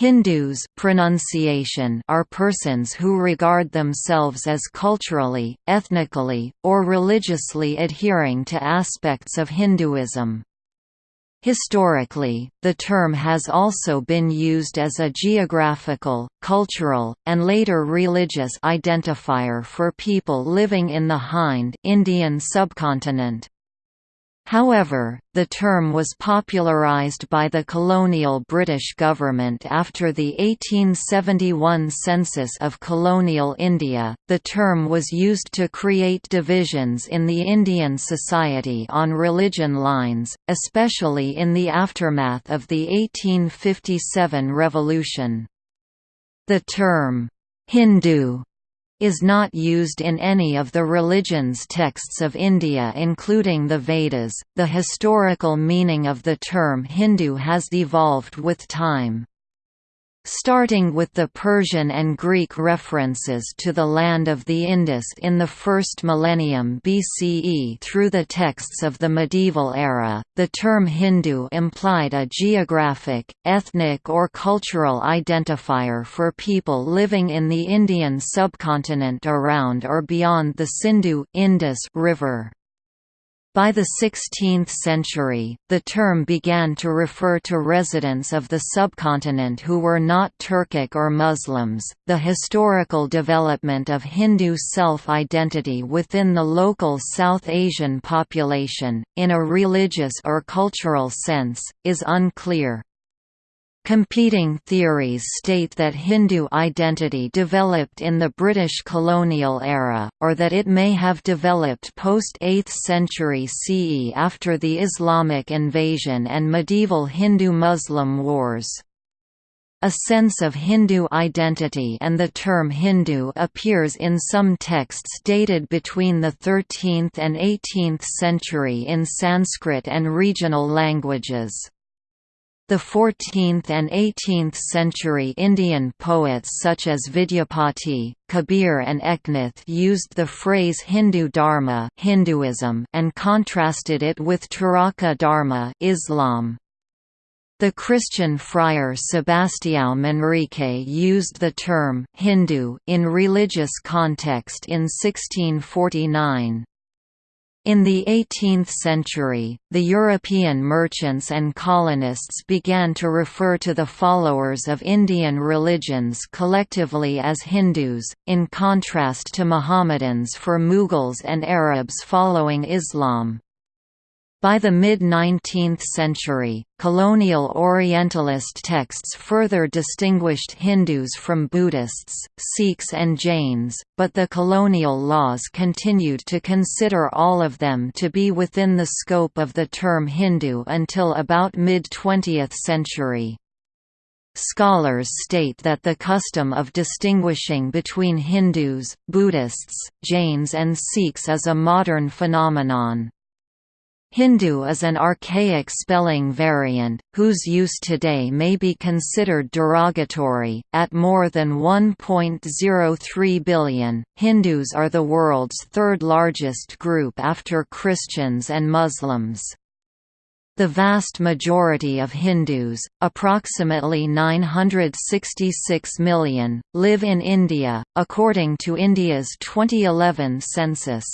Hindus pronunciation are persons who regard themselves as culturally, ethnically, or religiously adhering to aspects of Hinduism. Historically, the term has also been used as a geographical, cultural, and later religious identifier for people living in the Hind Indian subcontinent. However, the term was popularised by the colonial British government after the 1871 census of colonial India. The term was used to create divisions in the Indian society on religion lines, especially in the aftermath of the 1857 revolution. The term, Hindu is not used in any of the religions texts of India including the Vedas. The historical meaning of the term Hindu has evolved with time. Starting with the Persian and Greek references to the land of the Indus in the first millennium BCE through the texts of the medieval era, the term Hindu implied a geographic, ethnic or cultural identifier for people living in the Indian subcontinent around or beyond the Sindhu Indus River. By the 16th century, the term began to refer to residents of the subcontinent who were not Turkic or Muslims. The historical development of Hindu self identity within the local South Asian population, in a religious or cultural sense, is unclear. Competing theories state that Hindu identity developed in the British colonial era, or that it may have developed post-8th century CE after the Islamic invasion and medieval Hindu-Muslim wars. A sense of Hindu identity and the term Hindu appears in some texts dated between the 13th and 18th century in Sanskrit and regional languages. The 14th and 18th century Indian poets such as Vidyapati, Kabir and Eknath used the phrase Hindu Dharma Hinduism and contrasted it with Turaka Dharma Islam. The Christian friar Sebastião Manrique used the term Hindu in religious context in 1649. In the 18th century, the European merchants and colonists began to refer to the followers of Indian religions collectively as Hindus, in contrast to Mohammedans for Mughals and Arabs following Islam. By the mid-19th century, colonial Orientalist texts further distinguished Hindus from Buddhists, Sikhs and Jains, but the colonial laws continued to consider all of them to be within the scope of the term Hindu until about mid-20th century. Scholars state that the custom of distinguishing between Hindus, Buddhists, Jains and Sikhs is a modern phenomenon. Hindu is an archaic spelling variant, whose use today may be considered derogatory. At more than 1.03 billion, Hindus are the world's third largest group after Christians and Muslims. The vast majority of Hindus, approximately 966 million, live in India, according to India's 2011 census.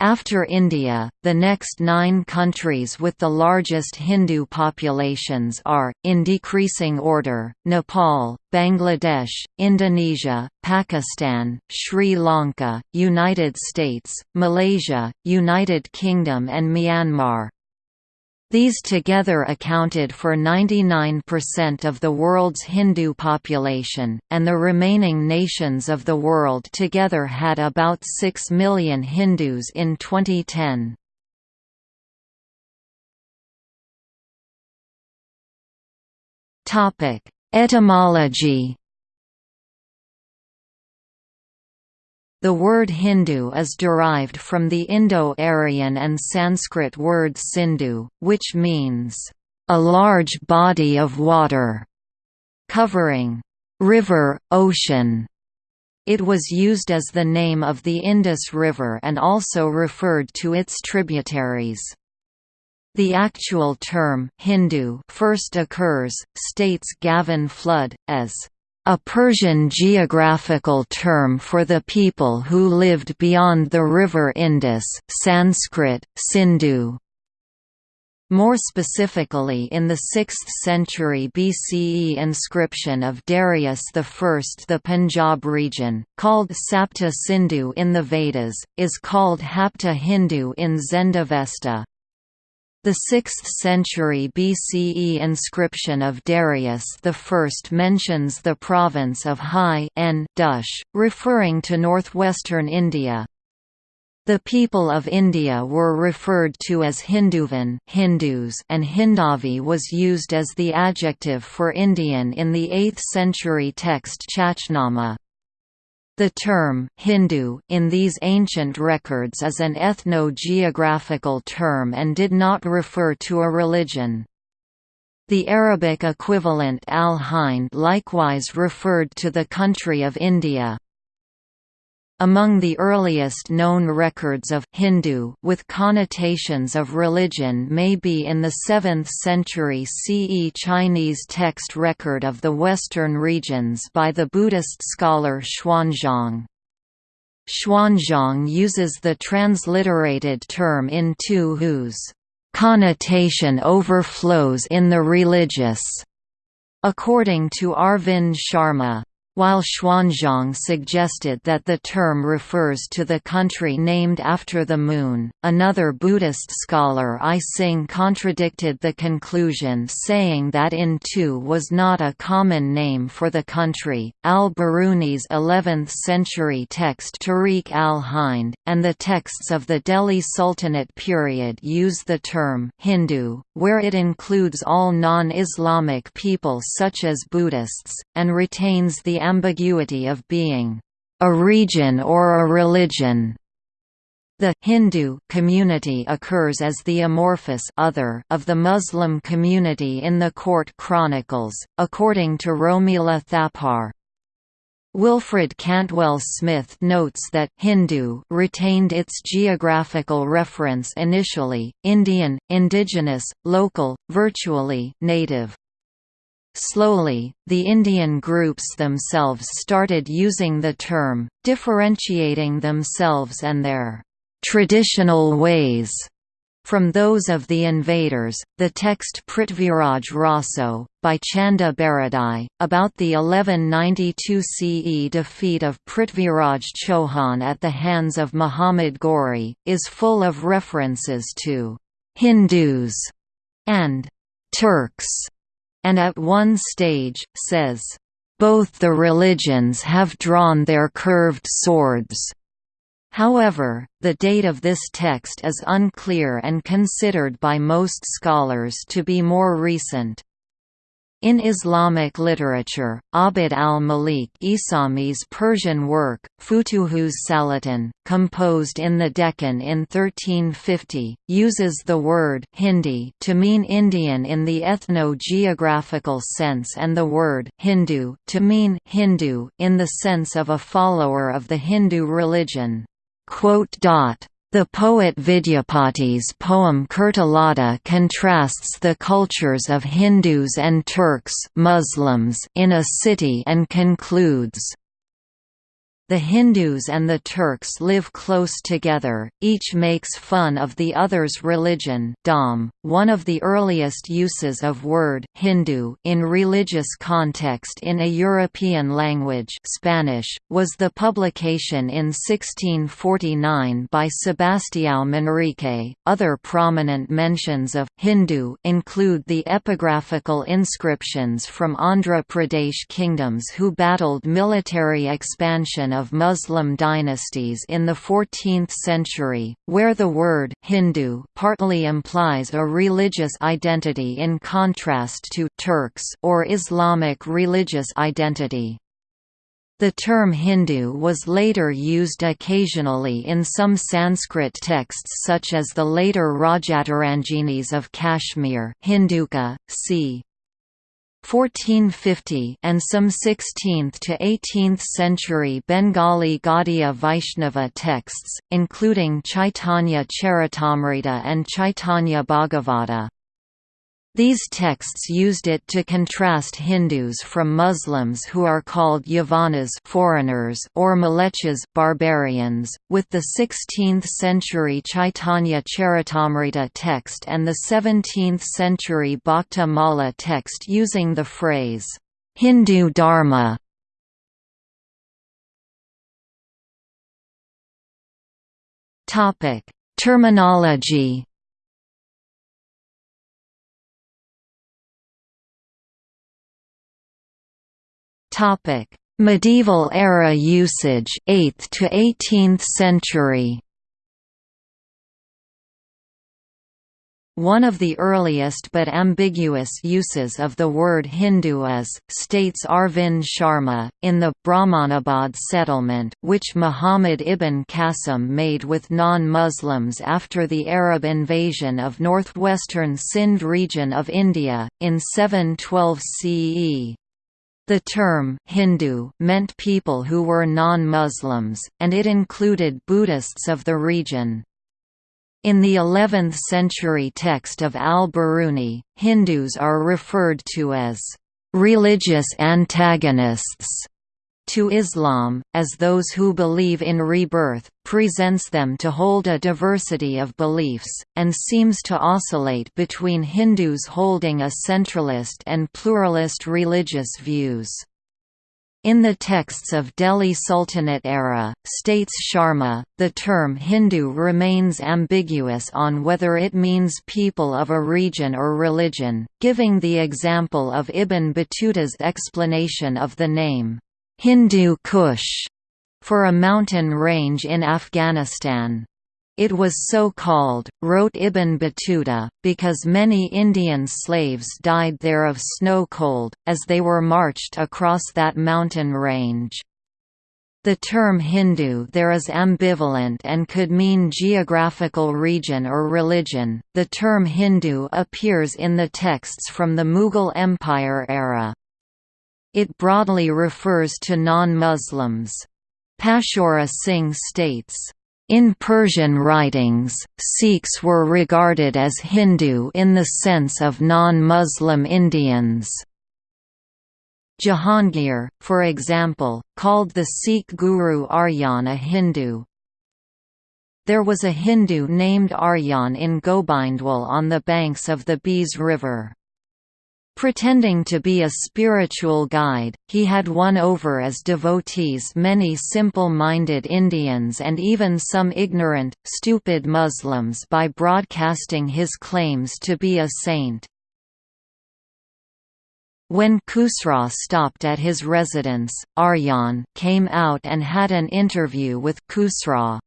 After India, the next nine countries with the largest Hindu populations are, in decreasing order, Nepal, Bangladesh, Indonesia, Pakistan, Sri Lanka, United States, Malaysia, United Kingdom and Myanmar. These together accounted for 99% of the world's Hindu population, and the remaining nations of the world together had about 6 million Hindus in 2010. Etymology The word Hindu is derived from the Indo-Aryan and Sanskrit word Sindhu, which means, "...a large body of water", covering, "...river, ocean". It was used as the name of the Indus River and also referred to its tributaries. The actual term Hindu first occurs, states Gavin Flood, as a Persian geographical term for the people who lived beyond the river Indus Sanskrit, Sindhu. More specifically in the 6th century BCE inscription of Darius I the Punjab region, called Sapta Sindhu in the Vedas, is called Hapta Hindu in Zendavesta. The 6th century BCE inscription of Darius I mentions the province of High Dush, referring to northwestern India. The people of India were referred to as Hinduvan Hindus and Hindavi was used as the adjective for Indian in the 8th century text Chachnama. The term Hindu in these ancient records is an ethno-geographical term and did not refer to a religion. The Arabic equivalent al-Hind likewise referred to the country of India. Among the earliest known records of Hindu with connotations of religion may be in the 7th century CE Chinese text record of the western regions by the Buddhist scholar Xuanzang. Xuanzang uses the transliterated term in two whose connotation overflows in the religious, according to Arvind Sharma. While Xuanzang suggested that the term refers to the country named after the moon, another Buddhist scholar I Sing contradicted the conclusion saying that In Tu was not a common name for the country. Al-Biruni's 11th-century text Tarikh al-Hind, and the texts of the Delhi Sultanate period use the term Hindu, where it includes all non-Islamic people such as Buddhists, and retains the ambiguity of being a region or a religion. The Hindu community occurs as the amorphous other of the Muslim community in the court chronicles, according to Romila Thapar. Wilfred Cantwell Smith notes that Hindu retained its geographical reference initially, Indian, indigenous, local, virtually native. Slowly, the Indian groups themselves started using the term, differentiating themselves and their traditional ways from those of the invaders. The text Prithviraj Raso, by Chand Bardai, about the 1192 CE defeat of Prithviraj Chauhan at the hands of Muhammad Ghori, is full of references to Hindus and Turks and at one stage, says, "...both the religions have drawn their curved swords." However, the date of this text is unclear and considered by most scholars to be more recent. In Islamic literature, Abd al-Malik Isami's Persian work, Futuhus Salatin, composed in the Deccan in 1350, uses the word Hindi to mean Indian in the ethno-geographical sense and the word Hindu to mean Hindu in the sense of a follower of the Hindu religion. The poet Vidyapati's poem Kirtilata contrasts the cultures of Hindus and Turks Muslims in a city and concludes, the Hindus and the Turks live close together, each makes fun of the other's religion Dom. .One of the earliest uses of word Hindu in religious context in a European language Spanish, was the publication in 1649 by Sebastião Manrique. Other prominent mentions of Hindu include the epigraphical inscriptions from Andhra Pradesh kingdoms who battled military expansion of Muslim dynasties in the 14th century, where the word Hindu partly implies a religious identity in contrast to Turks or Islamic religious identity. The term Hindu was later used occasionally in some Sanskrit texts such as the later Rajataranginis of Kashmir Hinduka, c. 1450 and some 16th to 18th century Bengali Gaudiya Vaishnava texts, including Chaitanya Charitamrita and Chaitanya Bhagavata. These texts used it to contrast Hindus from Muslims who are called Yavanas foreigners or Mlecchas barbarians, with the 16th-century Chaitanya Charitamrita text and the 17th-century Bhakta Mala text using the phrase, "'Hindu Dharma' Terminology Topic: Medieval era usage 8th to 18th century. One of the earliest but ambiguous uses of the word Hindu is, states Arvind Sharma, in the Brahmanabad settlement which Muhammad ibn Qasim made with non-Muslims after the Arab invasion of northwestern Sindh region of India, in 712 CE. The term Hindu meant people who were non-Muslims, and it included Buddhists of the region. In the 11th-century text of al-Biruni, Hindus are referred to as religious antagonists to Islam, as those who believe in rebirth, presents them to hold a diversity of beliefs, and seems to oscillate between Hindus holding a centralist and pluralist religious views. In the texts of Delhi Sultanate era, states Sharma, the term Hindu remains ambiguous on whether it means people of a region or religion, giving the example of Ibn Battuta's explanation of the name, Hindu Kush for a mountain range in Afghanistan. It was so called, wrote Ibn Battuta, because many Indian slaves died there of snow cold, as they were marched across that mountain range. The term Hindu there is ambivalent and could mean geographical region or religion. The term Hindu appears in the texts from the Mughal Empire era. It broadly refers to non-Muslims. Pashaura Singh states, in Persian writings, Sikhs were regarded as Hindu in the sense of non-Muslim Indians. Jahangir, for example, called the Sikh guru Arjan a Hindu. There was a Hindu named Arjan in Gobindwal on the banks of the Beas River. Pretending to be a spiritual guide, he had won over as devotees many simple-minded Indians and even some ignorant, stupid Muslims by broadcasting his claims to be a saint. When Khusraw stopped at his residence, Arjan came out and had an interview with Khusraw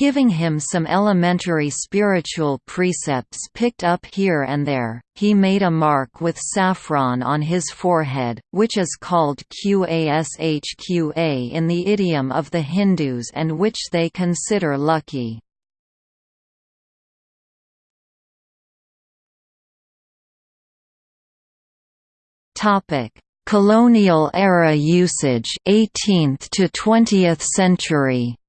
giving him some elementary spiritual precepts picked up here and there. He made a mark with saffron on his forehead, which is called Qashqa in the idiom of the Hindus and which they consider lucky. Topic: Colonial era usage 18th to 20th century.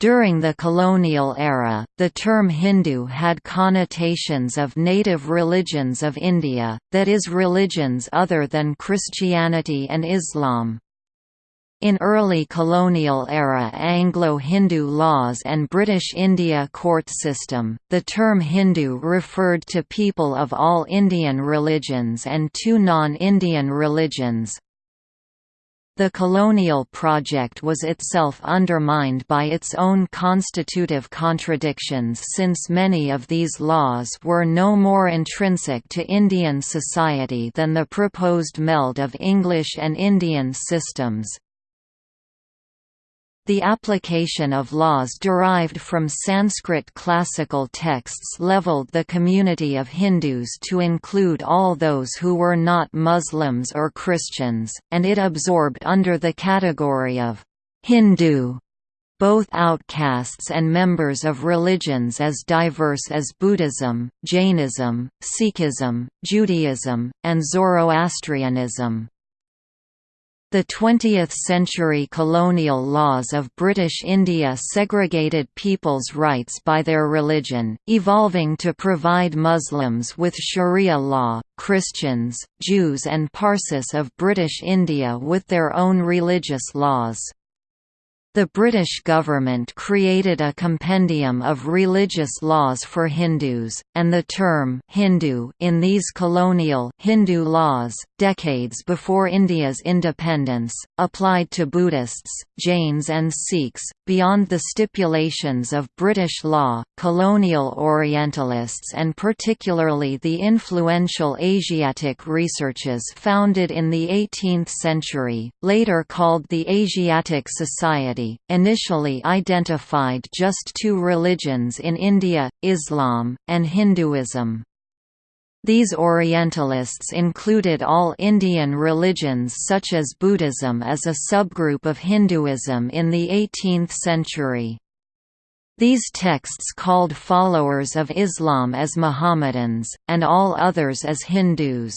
During the colonial era, the term Hindu had connotations of native religions of India, that is religions other than Christianity and Islam. In early colonial era Anglo-Hindu laws and British India court system, the term Hindu referred to people of all Indian religions and two non-Indian religions, the colonial project was itself undermined by its own constitutive contradictions since many of these laws were no more intrinsic to Indian society than the proposed meld of English and Indian systems. The application of laws derived from Sanskrit classical texts leveled the community of Hindus to include all those who were not Muslims or Christians, and it absorbed under the category of Hindu both outcasts and members of religions as diverse as Buddhism, Jainism, Sikhism, Judaism, and Zoroastrianism. The 20th-century colonial laws of British India segregated people's rights by their religion, evolving to provide Muslims with Sharia law, Christians, Jews and Parsis of British India with their own religious laws. The British government created a compendium of religious laws for Hindus, and the term Hindu in these colonial Hindu laws, decades before India's independence, applied to Buddhists, Jains and Sikhs. Beyond the stipulations of British law, colonial Orientalists and particularly the influential Asiatic researches founded in the 18th century, later called the Asiatic Society initially identified just two religions in India, Islam, and Hinduism. These Orientalists included all Indian religions such as Buddhism as a subgroup of Hinduism in the 18th century. These texts called followers of Islam as Mohammedans, and all others as Hindus.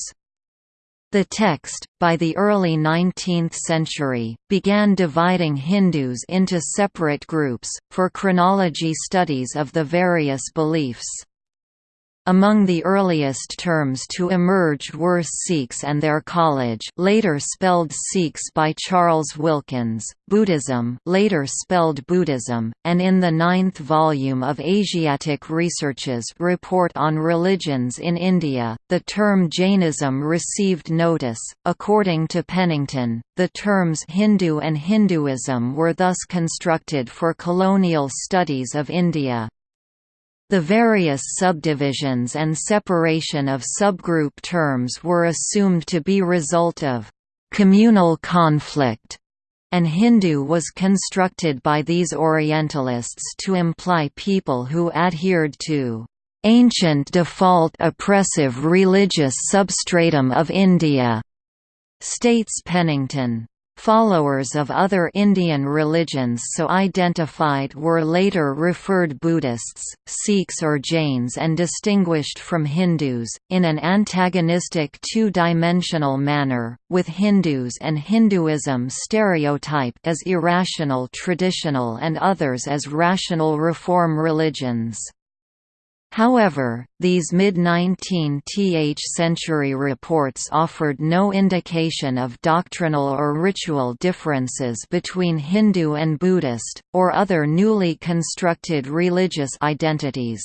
The text, by the early 19th century, began dividing Hindus into separate groups, for chronology studies of the various beliefs. Among the earliest terms to emerge were Sikhs and their college later spelled Sikhs by Charles Wilkins, Buddhism later spelled Buddhism, and in the ninth volume of Asiatic Researches Report on Religions in India, the term Jainism received notice. According to Pennington, the terms Hindu and Hinduism were thus constructed for colonial studies of India. The various subdivisions and separation of subgroup terms were assumed to be result of communal conflict, and Hindu was constructed by these Orientalists to imply people who adhered to ancient default oppressive religious substratum of India, states Pennington. Followers of other Indian religions so identified were later referred Buddhists, Sikhs or Jains and distinguished from Hindus, in an antagonistic two-dimensional manner, with Hindus and Hinduism stereotyped as irrational traditional and others as rational reform religions. However, these mid-19th century reports offered no indication of doctrinal or ritual differences between Hindu and Buddhist, or other newly constructed religious identities.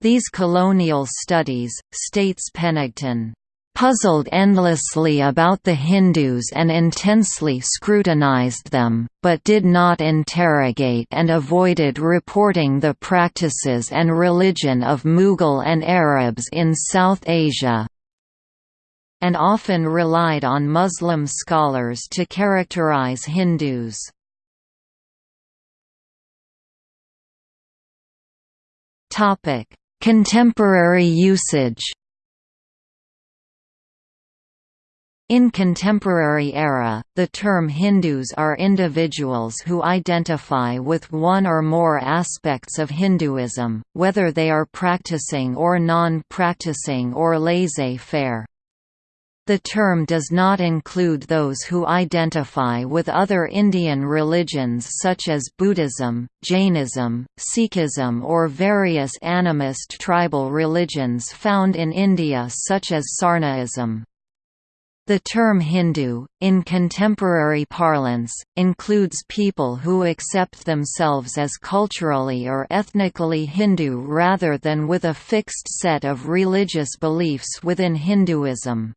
These colonial studies, states Pennington, puzzled endlessly about the Hindus and intensely scrutinized them, but did not interrogate and avoided reporting the practices and religion of Mughal and Arabs in South Asia and often relied on Muslim scholars to characterize Hindus. Contemporary usage In contemporary era, the term Hindus are individuals who identify with one or more aspects of Hinduism, whether they are practicing or non-practicing or laissez-faire. The term does not include those who identify with other Indian religions such as Buddhism, Jainism, Sikhism or various animist tribal religions found in India such as Sarnaism. The term Hindu, in contemporary parlance, includes people who accept themselves as culturally or ethnically Hindu rather than with a fixed set of religious beliefs within Hinduism.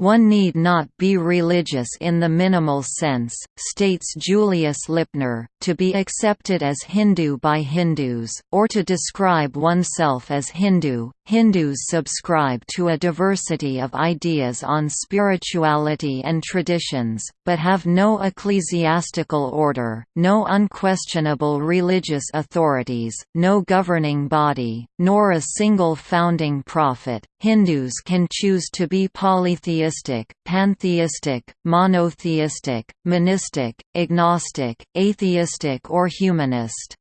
One need not be religious in the minimal sense, states Julius Lipner, to be accepted as Hindu by Hindus, or to describe oneself as Hindu. Hindus subscribe to a diversity of ideas on spirituality and traditions, but have no ecclesiastical order, no unquestionable religious authorities, no governing body, nor a single founding prophet. Hindus can choose to be polytheistic, pantheistic, monotheistic, monistic, agnostic, atheistic or humanist.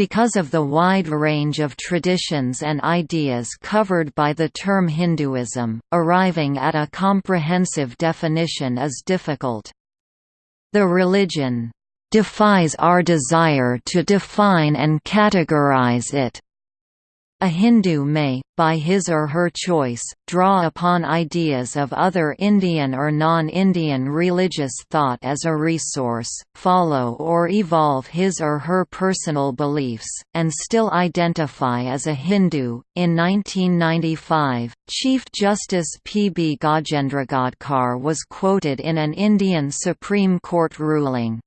Because of the wide range of traditions and ideas covered by the term Hinduism, arriving at a comprehensive definition is difficult. The religion defies our desire to define and categorize it. A Hindu may, by his or her choice, draw upon ideas of other Indian or non-Indian religious thought as a resource, follow or evolve his or her personal beliefs, and still identify as a Hindu. In 1995, Chief Justice P. B. Gajendragadkar was quoted in an Indian Supreme Court ruling,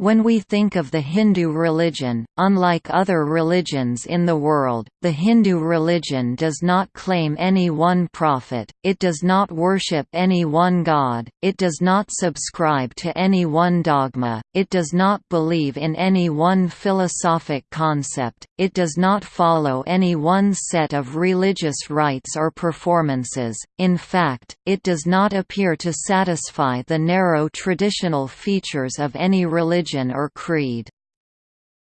when we think of the Hindu religion, unlike other religions in the world, the Hindu religion does not claim any one prophet, it does not worship any one god, it does not subscribe to any one dogma, it does not believe in any one philosophic concept, it does not follow any one set of religious rites or performances, in fact, it does not appear to satisfy the narrow traditional features of any religion religion or creed.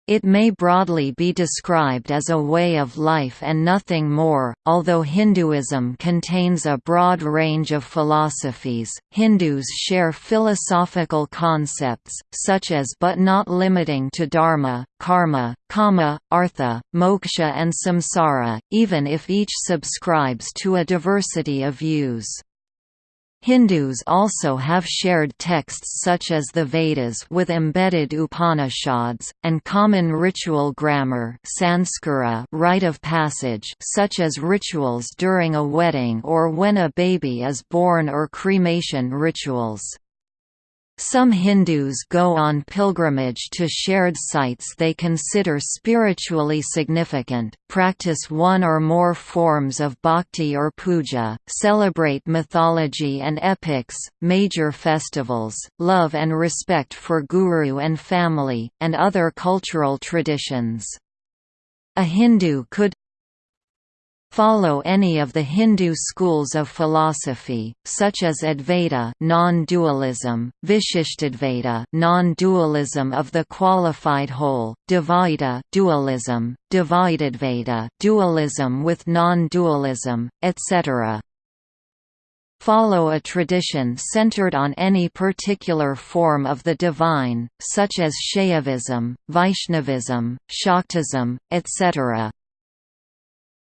It may broadly be described as a way of life and nothing more. Although Hinduism contains a broad range of philosophies, Hindus share philosophical concepts, such as but not limiting to dharma, karma, kama, artha, moksha, and samsara, even if each subscribes to a diversity of views. Hindus also have shared texts such as the Vedas with embedded Upanishads, and common ritual grammar sanskara rite of passage such as rituals during a wedding or when a baby is born or cremation rituals. Some Hindus go on pilgrimage to shared sites they consider spiritually significant, practice one or more forms of bhakti or puja, celebrate mythology and epics, major festivals, love and respect for guru and family, and other cultural traditions. A Hindu could follow any of the Hindu schools of philosophy, such as Advaita non-dualism, Vishishtadvaita non-dualism of the qualified whole, Dvaita dualism, Dvaitadvaita dualism with non-dualism, etc. Follow a tradition centered on any particular form of the divine, such as Shaivism, Vaishnavism, Shaktism, etc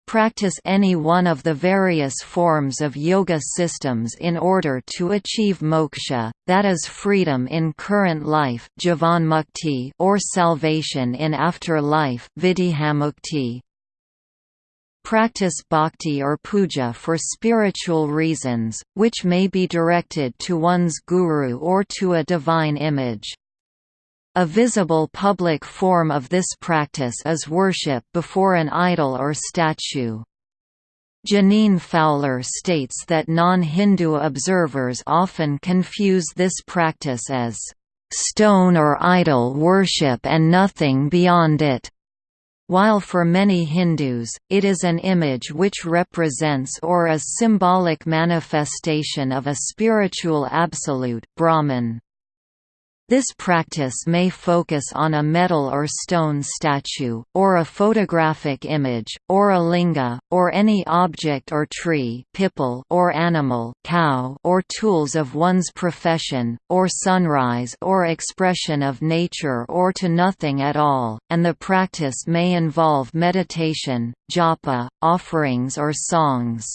practice any one of the various forms of yoga systems in order to achieve moksha, that is freedom in current life or salvation in after-life Practice bhakti or puja for spiritual reasons, which may be directed to one's guru or to a divine image. A visible public form of this practice is worship before an idol or statue. Jeaneane Fowler states that non-Hindu observers often confuse this practice as stone or idol worship and nothing beyond it. While for many Hindus, it is an image which represents or a symbolic manifestation of a spiritual absolute Brahman. This practice may focus on a metal or stone statue, or a photographic image, or a linga, or any object or tree or animal cow or tools of one's profession, or sunrise or expression of nature or to nothing at all, and the practice may involve meditation, japa, offerings or songs.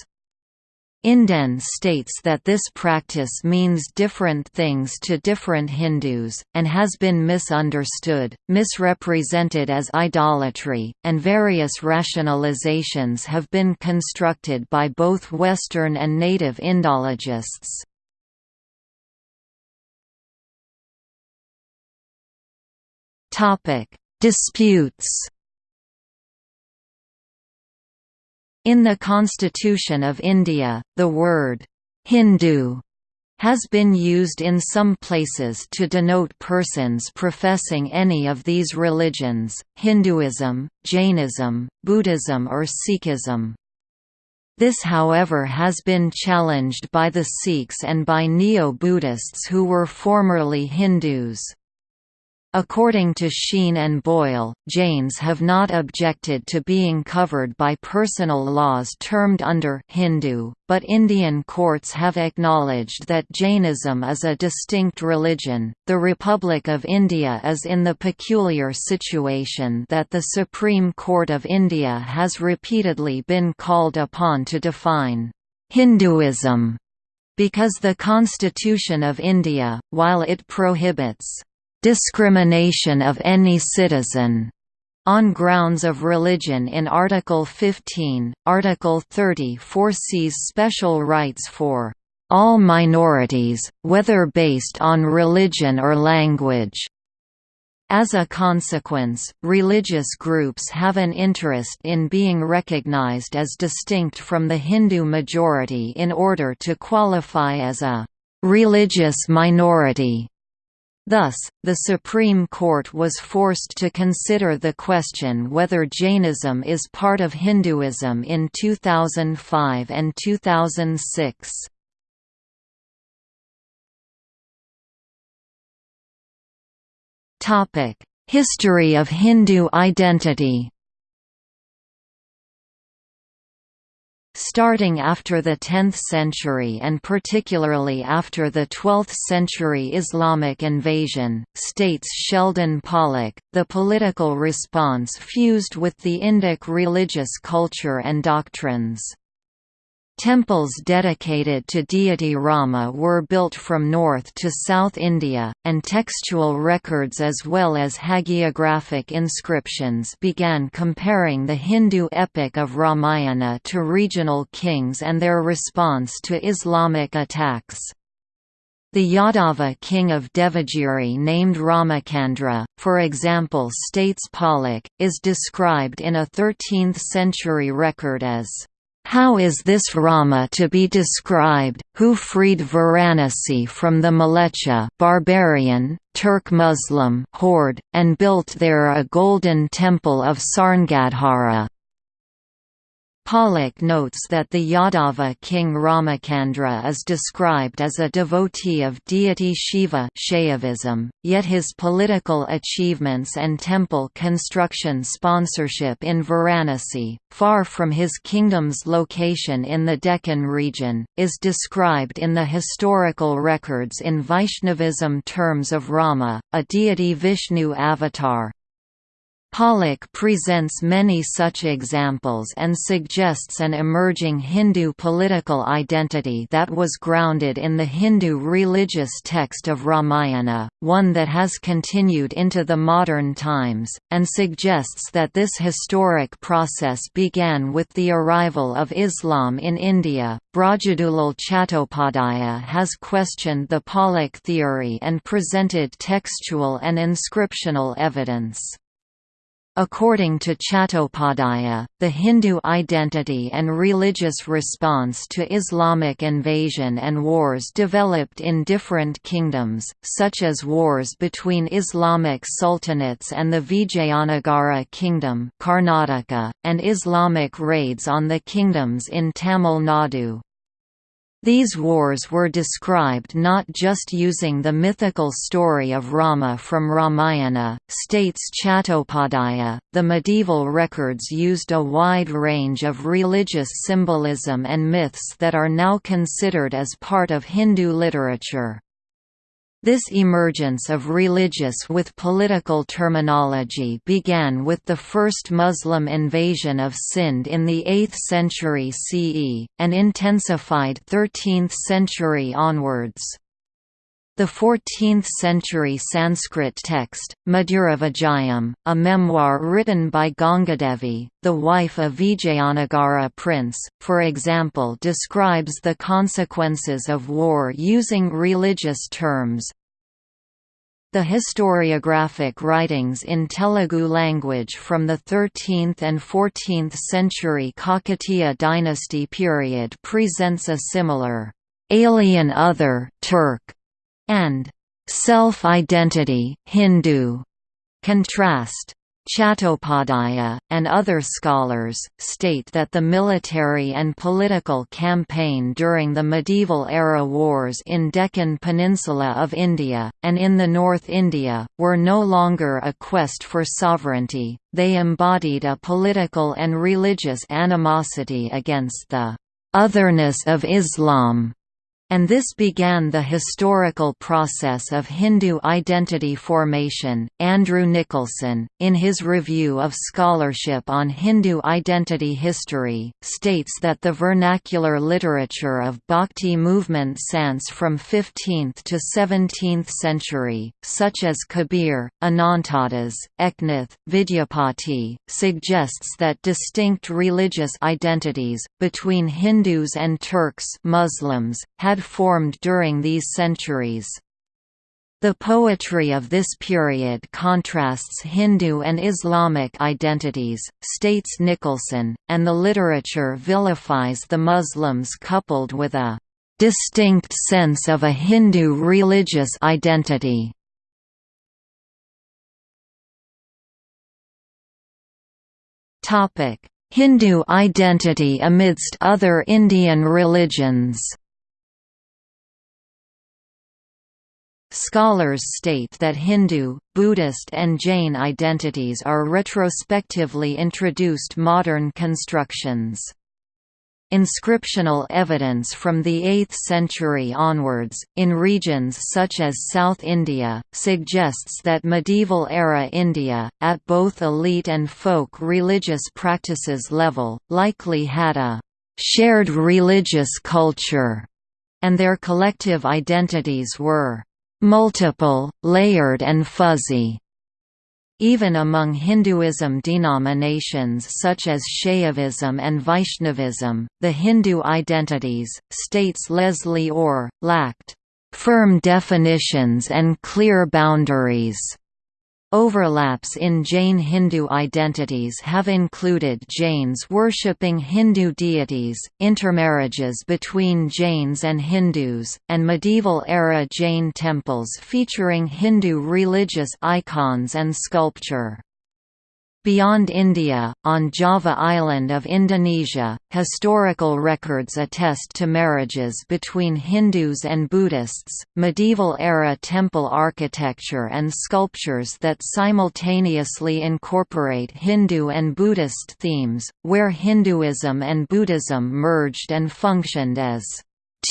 Inden states that this practice means different things to different Hindus, and has been misunderstood, misrepresented as idolatry, and various rationalizations have been constructed by both Western and native Indologists. Disputes In the Constitution of India, the word Hindu has been used in some places to denote persons professing any of these religions, Hinduism, Jainism, Buddhism or Sikhism. This however has been challenged by the Sikhs and by Neo-Buddhists who were formerly Hindus. According to Sheen and Boyle, Jains have not objected to being covered by personal laws termed under Hindu, but Indian courts have acknowledged that Jainism is a distinct religion. The Republic of India is in the peculiar situation that the Supreme Court of India has repeatedly been called upon to define Hinduism because the Constitution of India, while it prohibits discrimination of any citizen on grounds of religion in Article 15, Article 30 foresees special rights for all minorities, whether based on religion or language. As a consequence, religious groups have an interest in being recognized as distinct from the Hindu majority in order to qualify as a religious minority. Thus, the Supreme Court was forced to consider the question whether Jainism is part of Hinduism in 2005 and 2006. History of Hindu identity Starting after the 10th century and particularly after the 12th century Islamic invasion, states Sheldon Pollock, the political response fused with the Indic religious culture and doctrines. Temples dedicated to deity Rama were built from north to south India, and textual records as well as hagiographic inscriptions began comparing the Hindu epic of Ramayana to regional kings and their response to Islamic attacks. The Yadava king of Devagiri named Ramacandra, for example states Pollock, is described in a 13th-century record as how is this Rama to be described, who freed Varanasi from the Mleccha barbarian, Turk-Muslim horde, and built there a golden temple of Sarngadhara? Pollock notes that the Yadava king Ramacandra is described as a devotee of deity Shiva Shaivism, yet his political achievements and temple construction sponsorship in Varanasi, far from his kingdom's location in the Deccan region, is described in the historical records in Vaishnavism terms of Rama, a deity Vishnu avatar, Pollock presents many such examples and suggests an emerging Hindu political identity that was grounded in the Hindu religious text of Ramayana, one that has continued into the modern times, and suggests that this historic process began with the arrival of Islam in India. Brajadulal Chattopadhyaya has questioned the Pollock theory and presented textual and inscriptional evidence. According to Chattopadhyaya, the Hindu identity and religious response to Islamic invasion and wars developed in different kingdoms, such as wars between Islamic sultanates and the Vijayanagara kingdom Karnataka, and Islamic raids on the kingdoms in Tamil Nadu. These wars were described not just using the mythical story of Rama from Ramayana, states Chattopadhyaya, the medieval records used a wide range of religious symbolism and myths that are now considered as part of Hindu literature. This emergence of religious with political terminology began with the first Muslim invasion of Sind in the 8th century CE, and intensified 13th century onwards. The 14th-century Sanskrit text, Madhuravijayam, a memoir written by Gangadevi, the wife of Vijayanagara prince, for example describes the consequences of war using religious terms. The historiographic writings in Telugu language from the 13th and 14th century Kakatiya dynasty period presents a similar alien other Turk and self-identity Hindu contrast. Chattopadhyaya, and other scholars, state that the military and political campaign during the medieval-era wars in Deccan Peninsula of India, and in the North India, were no longer a quest for sovereignty, they embodied a political and religious animosity against the «otherness of Islam» and this began the historical process of Hindu identity formation. Andrew Nicholson, in his review of scholarship on Hindu identity history, states that the vernacular literature of Bhakti movement sans from 15th to 17th century, such as Kabir, Anantadas, Eknath, Vidyapati, suggests that distinct religious identities, between Hindus and Turks Muslims, had formed during these centuries. The poetry of this period contrasts Hindu and Islamic identities, states Nicholson, and the literature vilifies the Muslims coupled with a distinct sense of a Hindu religious identity. Hindu identity amidst other Indian religions Scholars state that Hindu, Buddhist and Jain identities are retrospectively introduced modern constructions. Inscriptional evidence from the 8th century onwards, in regions such as South India, suggests that medieval-era India, at both elite and folk religious practices level, likely had a «shared religious culture», and their collective identities were multiple, layered and fuzzy. Even among Hinduism denominations such as Shaivism and Vaishnavism, the Hindu identities, states Leslie Orr, lacked firm definitions and clear boundaries. Overlaps in Jain Hindu identities have included Jains worshipping Hindu deities, intermarriages between Jains and Hindus, and medieval-era Jain temples featuring Hindu religious icons and sculpture. Beyond India, on Java Island of Indonesia, historical records attest to marriages between Hindus and Buddhists, medieval-era temple architecture and sculptures that simultaneously incorporate Hindu and Buddhist themes, where Hinduism and Buddhism merged and functioned as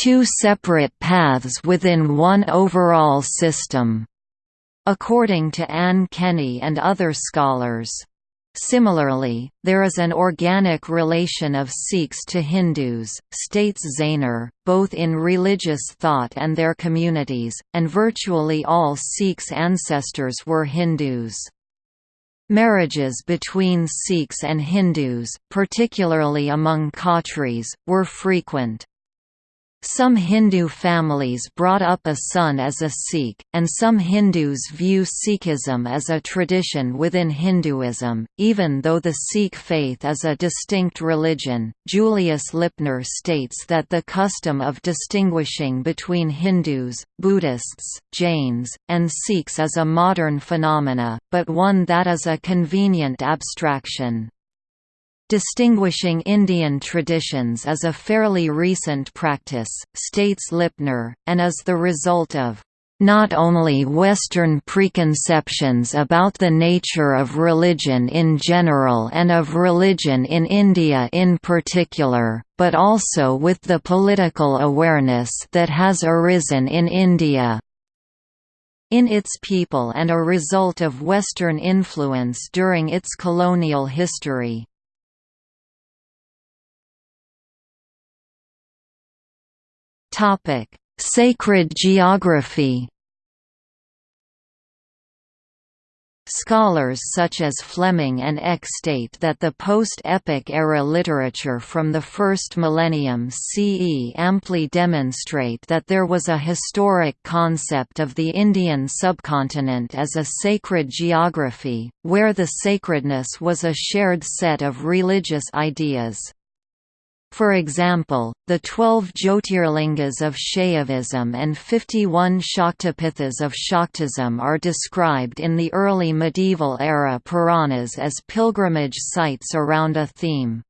two separate paths within one overall system. According to Ann Kinney and other scholars, Similarly, there is an organic relation of Sikhs to Hindus, states Zaehner, both in religious thought and their communities, and virtually all Sikhs' ancestors were Hindus. Marriages between Sikhs and Hindus, particularly among Khatris, were frequent. Some Hindu families brought up a son as a Sikh, and some Hindus view Sikhism as a tradition within Hinduism, even though the Sikh faith is a distinct religion. Julius Lipner states that the custom of distinguishing between Hindus, Buddhists, Jains, and Sikhs is a modern phenomena, but one that is a convenient abstraction. Distinguishing Indian traditions is a fairly recent practice, states Lipner, and is the result of not only Western preconceptions about the nature of religion in general and of religion in India in particular, but also with the political awareness that has arisen in India in its people and a result of Western influence during its colonial history. Topic: Sacred geography. Scholars such as Fleming and Eck state that the post-epic era literature from the first millennium CE amply demonstrate that there was a historic concept of the Indian subcontinent as a sacred geography, where the sacredness was a shared set of religious ideas. For example, the 12 Jyotirlingas of Shaivism and 51 Shaktipithas of Shaktism are described in the early medieval era Puranas as pilgrimage sites around a theme.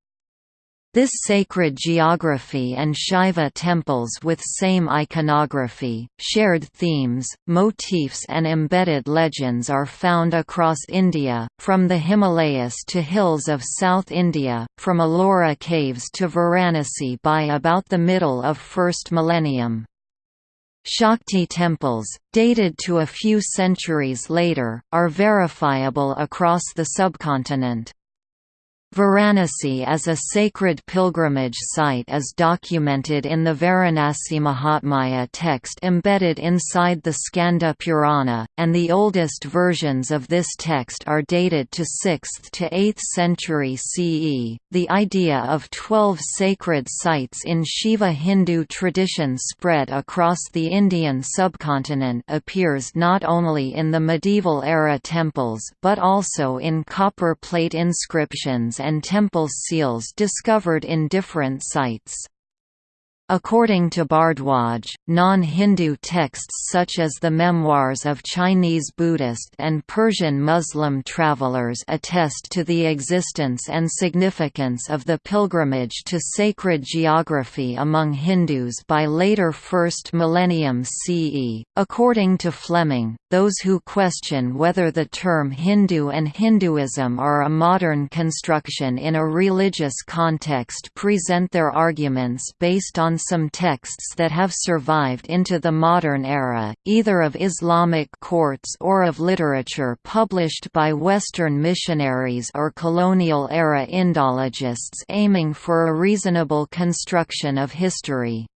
This sacred geography and Shaiva temples with same iconography, shared themes, motifs and embedded legends are found across India, from the Himalayas to hills of South India, from Ellora caves to Varanasi by about the middle of first millennium. Shakti temples, dated to a few centuries later, are verifiable across the subcontinent. Varanasi as a sacred pilgrimage site is documented in the Varanasi Mahatmya text embedded inside the Skanda Purana, and the oldest versions of this text are dated to 6th to 8th century CE. The idea of 12 sacred sites in Shiva Hindu tradition spread across the Indian subcontinent appears not only in the medieval era temples but also in copper plate inscriptions and temple seals discovered in different sites. According to Bhardwaj, non-Hindu texts such as the memoirs of Chinese Buddhist and Persian Muslim travelers attest to the existence and significance of the pilgrimage to sacred geography among Hindus by later 1st millennium CE. According to Fleming, those who question whether the term Hindu and Hinduism are a modern construction in a religious context present their arguments based on some texts that have survived into the modern era, either of Islamic courts or of literature published by Western missionaries or colonial-era Indologists aiming for a reasonable construction of history.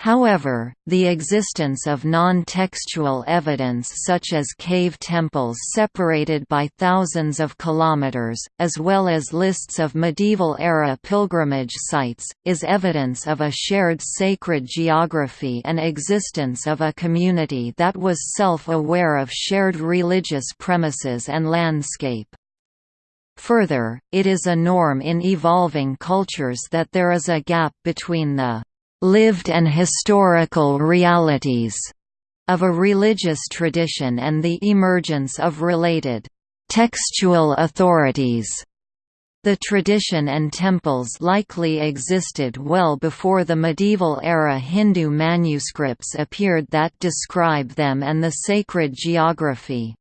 However, the existence of non-textual evidence such as cave temples separated by thousands of kilometers, as well as lists of medieval-era pilgrimage sites, is evidence of a shared sacred geography and existence of a community that was self-aware of shared religious premises and landscape. Further, it is a norm in evolving cultures that there is a gap between the lived and historical realities of a religious tradition and the emergence of related textual authorities. The tradition and temples likely existed well before the medieval era Hindu manuscripts appeared that describe them and the sacred geography.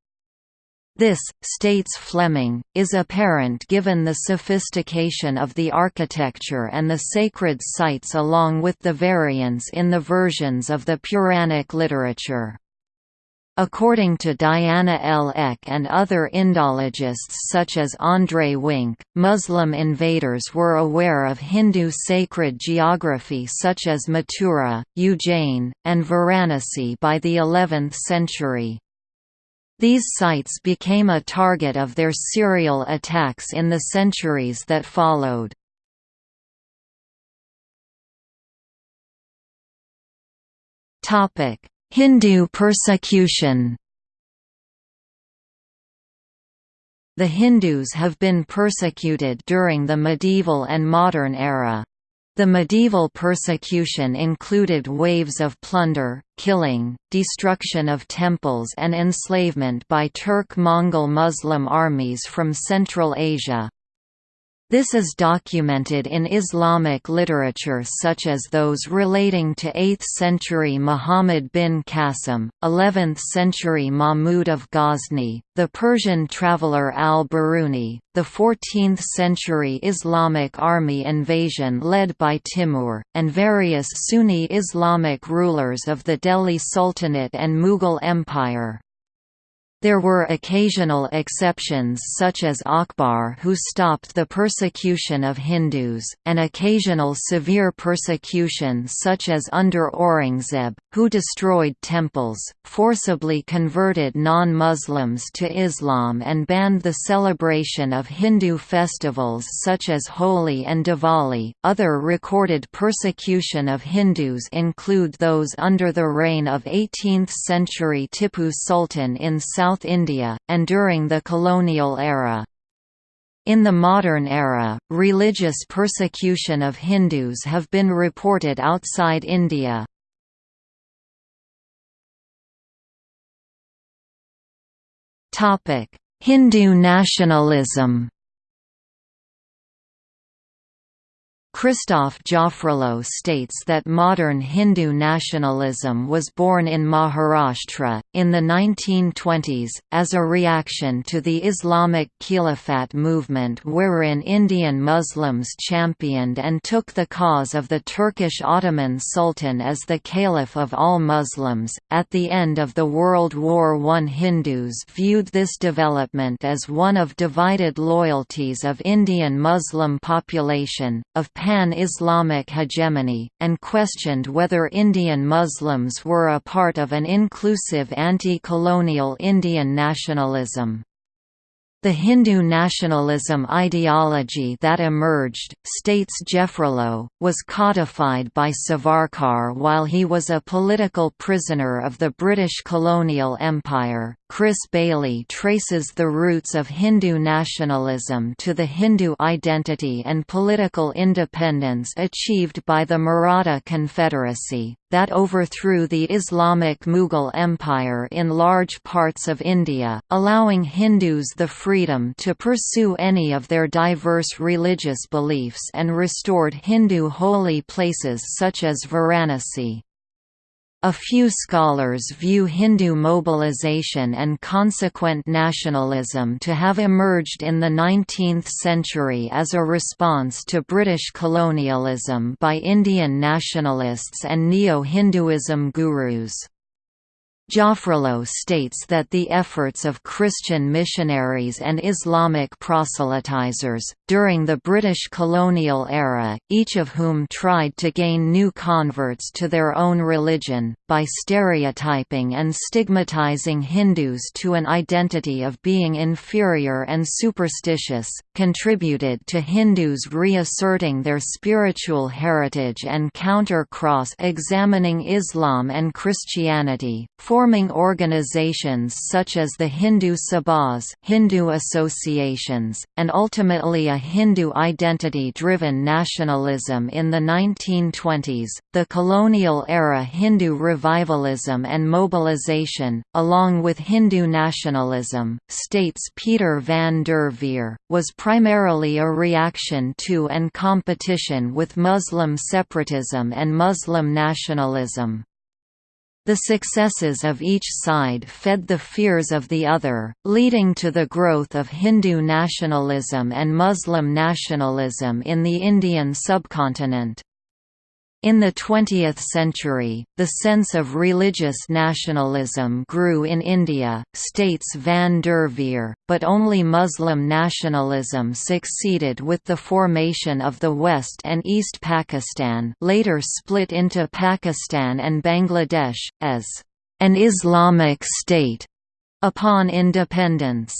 This, states Fleming, is apparent given the sophistication of the architecture and the sacred sites along with the variants in the versions of the Puranic literature. According to Diana L. Eck and other Indologists such as André Wink, Muslim invaders were aware of Hindu sacred geography such as Mathura, Ujjain, and Varanasi by the 11th century. These sites became a target of their serial attacks in the centuries that followed. Hindu persecution The Hindus have been persecuted during the medieval and modern era. The medieval persecution included waves of plunder, killing, destruction of temples and enslavement by Turk-Mongol Muslim armies from Central Asia. This is documented in Islamic literature such as those relating to 8th-century Muhammad bin Qasim, 11th-century Mahmud of Ghazni, the Persian traveller al-Biruni, the 14th-century Islamic army invasion led by Timur, and various Sunni Islamic rulers of the Delhi Sultanate and Mughal Empire. There were occasional exceptions such as Akbar who stopped the persecution of Hindus, and occasional severe persecution such as under Aurangzeb, who destroyed temples, forcibly converted non-Muslims to Islam and banned the celebration of Hindu festivals such as Holi and Diwali. Other recorded persecution of Hindus include those under the reign of 18th-century Tipu Sultan in South South India, and during the colonial era. In the modern era, religious persecution of Hindus have been reported outside India. Topic hindu nationalism Christophe Jaffrelot states that modern Hindu nationalism was born in Maharashtra, in the 1920s, as a reaction to the Islamic Caliphate movement wherein Indian Muslims championed and took the cause of the Turkish Ottoman Sultan as the Caliph of all Muslims. At the end of the World War I, Hindus viewed this development as one of divided loyalties of Indian Muslim population, of pan-Islamic hegemony, and questioned whether Indian Muslims were a part of an inclusive anti-colonial Indian nationalism. The Hindu nationalism ideology that emerged, states Jaffrelot, was codified by Savarkar while he was a political prisoner of the British colonial empire. Chris Bayly traces the roots of Hindu nationalism to the Hindu identity and political independence achieved by the Maratha Confederacy, that overthrew the Islamic Mughal Empire in large parts of India, allowing Hindus the freedom to pursue any of their diverse religious beliefs and restored Hindu holy places such as Varanasi. A few scholars view Hindu mobilization and consequent nationalism to have emerged in the 19th century as a response to British colonialism by Indian nationalists and Neo-Hinduism gurus. Jaffrelot states that the efforts of Christian missionaries and Islamic proselytizers, during the British colonial era, each of whom tried to gain new converts to their own religion, by stereotyping and stigmatizing Hindus to an identity of being inferior and superstitious, contributed to Hindus reasserting their spiritual heritage and counter-cross-examining Islam and Christianity, forming organizations such as the Hindu Sabhas Hindu associations, and ultimately a Hindu identity-driven nationalism in the 1920s. The colonial-era Hindu revivalism and mobilization, along with Hindu nationalism, states Peter van der Veer, was primarily a reaction to and competition with Muslim separatism and Muslim nationalism. The successes of each side fed the fears of the other, leading to the growth of Hindu nationalism and Muslim nationalism in the Indian subcontinent. In the 20th century, the sense of religious nationalism grew in India, states van der Veer, but only Muslim nationalism succeeded with the formation of the West and East Pakistan later split into Pakistan and Bangladesh, as an Islamic state upon independence.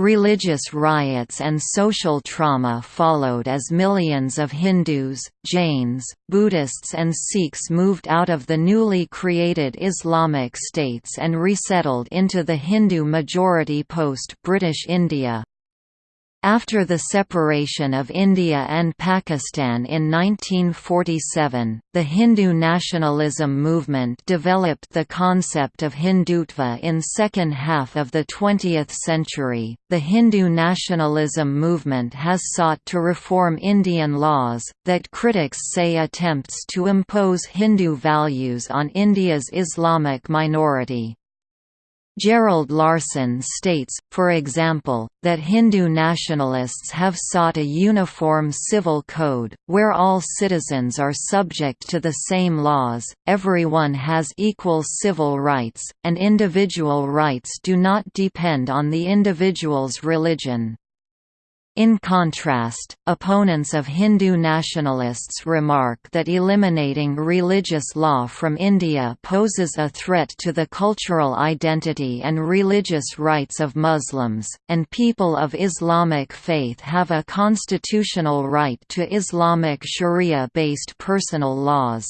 Religious riots and social trauma followed as millions of Hindus, Jains, Buddhists and Sikhs moved out of the newly created Islamic states and resettled into the Hindu-majority post-British India. After the separation of India and Pakistan in 1947, the Hindu nationalism movement developed the concept of Hindutva in second half of the 20th century. The Hindu nationalism movement has sought to reform Indian laws that critics say attempts to impose Hindu values on India's Islamic minority. Gerald Larson states, for example, that Hindu nationalists have sought a uniform civil code, where all citizens are subject to the same laws, everyone has equal civil rights, and individual rights do not depend on the individual's religion. In contrast, opponents of Hindu nationalists remark that eliminating religious law from India poses a threat to the cultural identity and religious rights of Muslims, and people of Islamic faith have a constitutional right to Islamic sharia-based personal laws.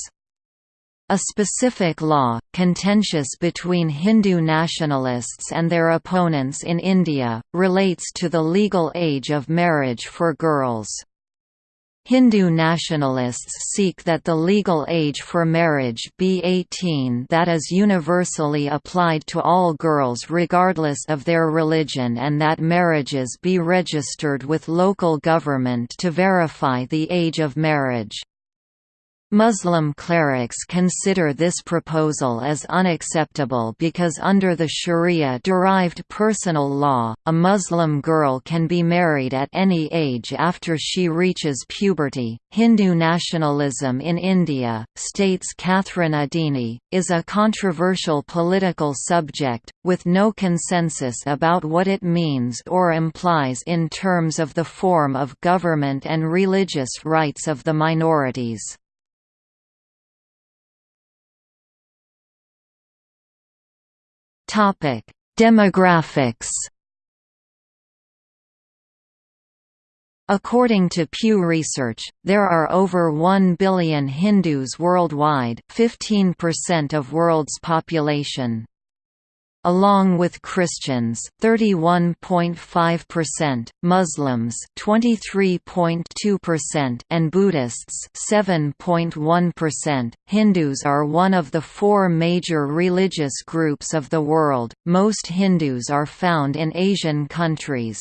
A specific law, contentious between Hindu nationalists and their opponents in India, relates to the legal age of marriage for girls. Hindu nationalists seek that the legal age for marriage be 18 that is universally applied to all girls regardless of their religion and that marriages be registered with local government to verify the age of marriage. Muslim clerics consider this proposal as unacceptable because under the Sharia-derived personal law, a Muslim girl can be married at any age after she reaches puberty. Hindu nationalism in India, states Katharine Adeney, is a controversial political subject, with no consensus about what it means or implies in terms of the form of government and religious rights of the minorities. Demographics. According to Pew Research, there are over 1 billion Hindus worldwide, 15% of world's population along with Christians 31.5%, Muslims 23.2% and Buddhists 7.1%. Hindus are one of the four major religious groups of the world. Most Hindus are found in Asian countries.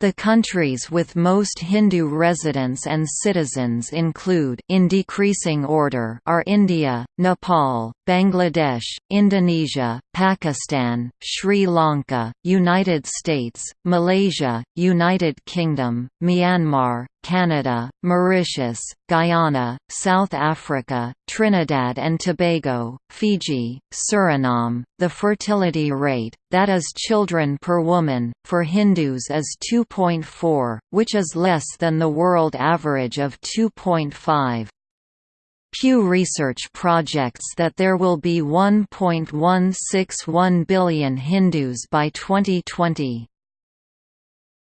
The countries with most Hindu residents and citizens include in decreasing order are India, Nepal, Bangladesh, Indonesia, Pakistan, Sri Lanka, United States, Malaysia, United Kingdom, Myanmar, Canada, Mauritius, Guyana, South Africa, Trinidad and Tobago, Fiji, Suriname. The fertility rate, that is children per woman, for Hindus is 2.4, which is less than the world average of 2.5. Pew Research projects that there will be 1.161 billion Hindus by 2020.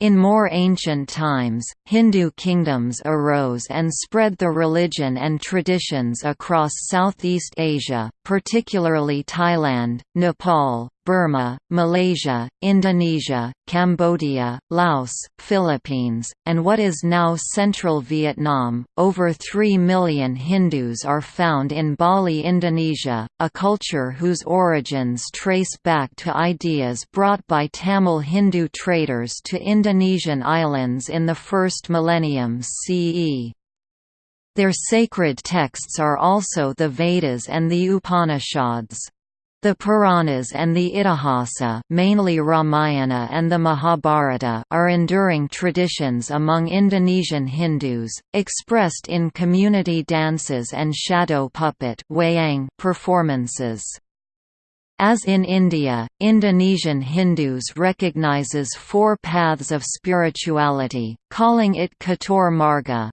In more ancient times, Hindu kingdoms arose and spread the religion and traditions across Southeast Asia, particularly Thailand, Nepal, Burma, Malaysia, Indonesia, Cambodia, Laos, Philippines, and what is now central Vietnam. Over 3 million Hindus are found in Bali, Indonesia, a culture whose origins trace back to ideas brought by Tamil Hindu traders to Indonesian islands in the first millennium CE. Their sacred texts are also the Vedas and the Upanishads. The Puranas and the Itihasa mainly Ramayana and the Mahabharata are enduring traditions among Indonesian Hindus, expressed in community dances and shadow puppet performances. As in India, Indonesian Hindus recognizes four paths of spirituality, calling it Catur Marga,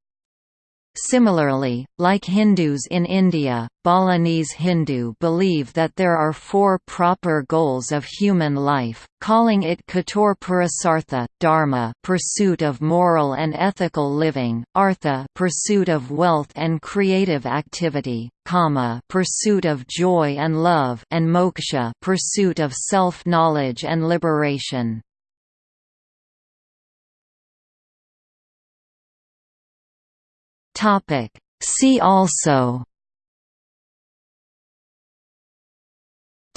Similarly, like Hindus in India, Balinese Hindu believe that there are four proper goals of human life, calling it Catur Purusartha, Dharma pursuit of moral and ethical living, Artha pursuit of wealth and creative activity, Kama pursuit of joy and love and Moksha pursuit of self-knowledge and liberation. Topic. See also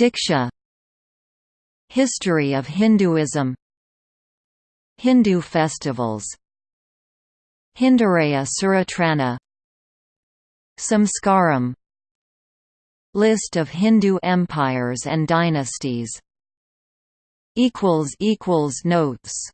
Diksha History of Hinduism Hindu festivals Hindaraya Suratrana Samskaram List of Hindu empires and dynasties Notes